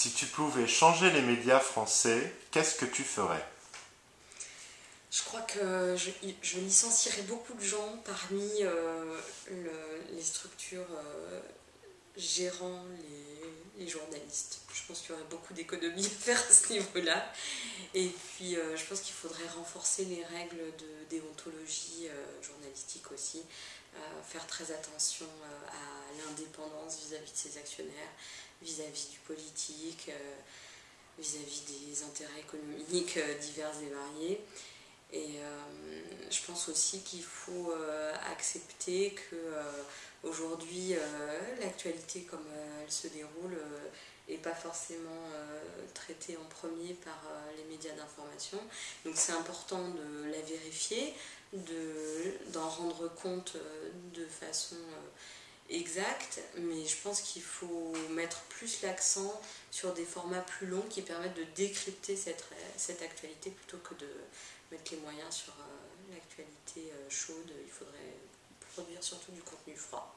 Si tu pouvais changer les médias français, qu'est-ce que tu ferais? Je crois que je, licencierais beaucoup de gens parmi euh, les structures euh, gérant les, journalistes. Je pense qu'il y aurait beaucoup d'économies à faire à ce niveau-là. Et puis, euh, je pense qu'il faudrait renforcer les règles de déontologie journalistique aussi, faire très attention à l'indépendance vis-à-vis de ses actionnaires, vis-à-vis du politique, euh, vis-à-vis des intérêts économiques euh, divers et variés. Et euh, je pense aussi qu'il faut accepter que aujourd'hui l'actualité comme elle se déroule n'est pas forcément traitée en premier par les médias d'information. Donc c'est important de la vérifier, d'en rendre compte de façon exact, mais je pense qu'il faut mettre plus l'accent sur des formats plus longs qui permettent de décrypter cette, cette actualité plutôt que de mettre les moyens sur euh, l'actualité euh, chaude. Il faudrait produire surtout du contenu froid.